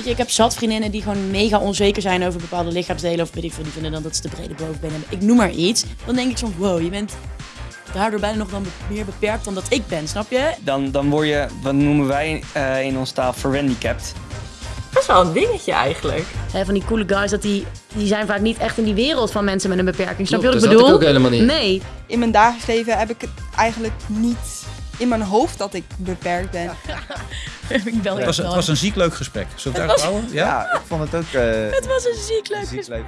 Weet je, ik heb zat vriendinnen die gewoon mega onzeker zijn over bepaalde lichaamsdelen. Of weet ik veel, die vinden dan dat ze te brede bovenbenen hebben. Ik noem maar iets. Dan denk ik soms, wow, je bent daardoor bijna nog dan meer beperkt dan dat ik ben, snap je? Dan, dan word je, wat noemen wij eh, in ons taal, verhandicapt. Dat is wel een dingetje eigenlijk. Hè, van die coole guys, dat die, die zijn vaak niet echt in die wereld van mensen met een beperking. Snap je wat ik dat bedoel? ik ook helemaal niet. Nee. In mijn dagelijks leven heb ik het eigenlijk niet in mijn hoofd dat ik beperkt ben. ik bel Het was, het was een ziek leuk gesprek. Zullen we het? Ja? Ja, ik vond het ook eh, Het was een ziek leuk ziek leuk.